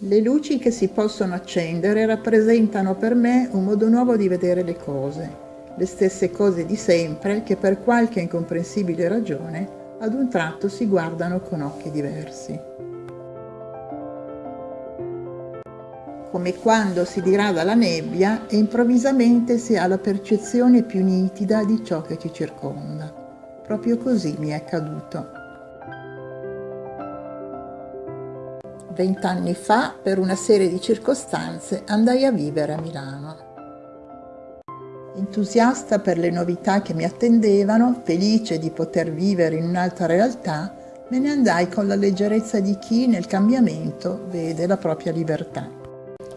Le luci che si possono accendere rappresentano per me un modo nuovo di vedere le cose, le stesse cose di sempre che per qualche incomprensibile ragione ad un tratto si guardano con occhi diversi. Come quando si dirada la nebbia e improvvisamente si ha la percezione più nitida di ciò che ci circonda. Proprio così mi è accaduto. Vent'anni fa, per una serie di circostanze, andai a vivere a Milano. Entusiasta per le novità che mi attendevano, felice di poter vivere in un'altra realtà, me ne andai con la leggerezza di chi nel cambiamento vede la propria libertà.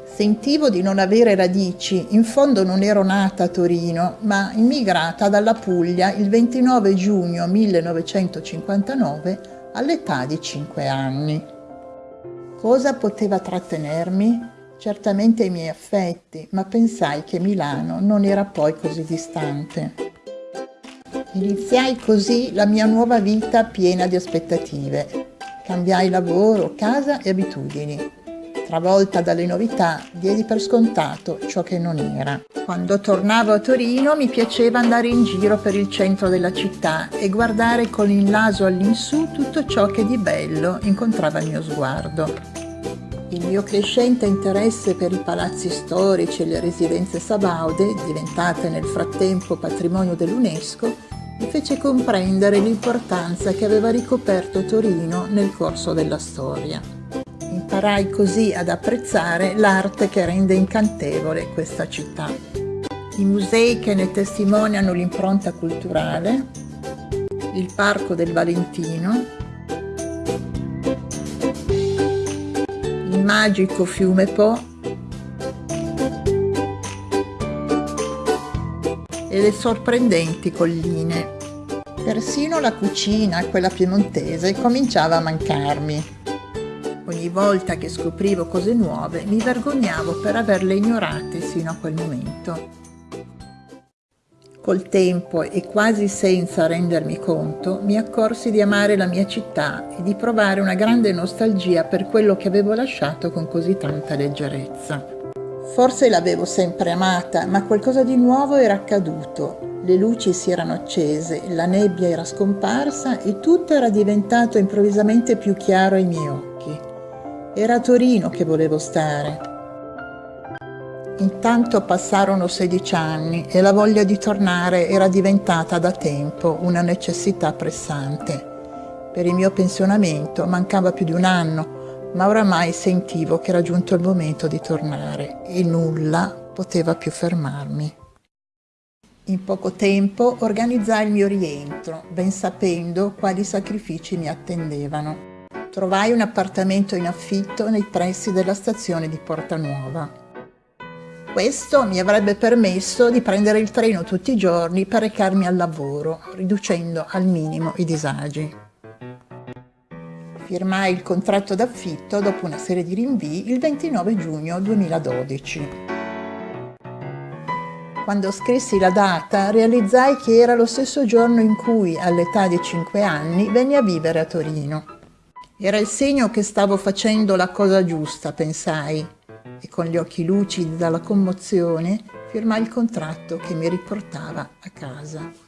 Sentivo di non avere radici, in fondo non ero nata a Torino, ma immigrata dalla Puglia il 29 giugno 1959 all'età di 5 anni. Cosa poteva trattenermi? Certamente i miei affetti, ma pensai che Milano non era poi così distante. Iniziai così la mia nuova vita piena di aspettative. Cambiai lavoro, casa e abitudini. Travolta dalle novità, diedi per scontato ciò che non era. Quando tornavo a Torino mi piaceva andare in giro per il centro della città e guardare con il naso all'insù tutto ciò che di bello incontrava il mio sguardo. Il mio crescente interesse per i palazzi storici e le residenze sabaude, diventate nel frattempo patrimonio dell'UNESCO, mi fece comprendere l'importanza che aveva ricoperto Torino nel corso della storia. Imparai così ad apprezzare l'arte che rende incantevole questa città. I musei che ne testimoniano l'impronta culturale, il Parco del Valentino, il magico fiume Po e le sorprendenti colline. Persino la cucina, quella piemontese, cominciava a mancarmi. Ogni volta che scoprivo cose nuove mi vergognavo per averle ignorate sino a quel momento. Col tempo e quasi senza rendermi conto, mi accorsi di amare la mia città e di provare una grande nostalgia per quello che avevo lasciato con così tanta leggerezza. Forse l'avevo sempre amata, ma qualcosa di nuovo era accaduto. Le luci si erano accese, la nebbia era scomparsa e tutto era diventato improvvisamente più chiaro ai miei occhi. Era a Torino che volevo stare. Intanto passarono 16 anni e la voglia di tornare era diventata da tempo una necessità pressante. Per il mio pensionamento mancava più di un anno, ma oramai sentivo che era giunto il momento di tornare e nulla poteva più fermarmi. In poco tempo organizzai il mio rientro, ben sapendo quali sacrifici mi attendevano trovai un appartamento in affitto nei pressi della stazione di Porta Nuova. Questo mi avrebbe permesso di prendere il treno tutti i giorni per recarmi al lavoro, riducendo al minimo i disagi. Firmai il contratto d'affitto dopo una serie di rinvii il 29 giugno 2012. Quando scrissi la data realizzai che era lo stesso giorno in cui, all'età di 5 anni, venni a vivere a Torino. Era il segno che stavo facendo la cosa giusta, pensai, e con gli occhi lucidi dalla commozione firmai il contratto che mi riportava a casa.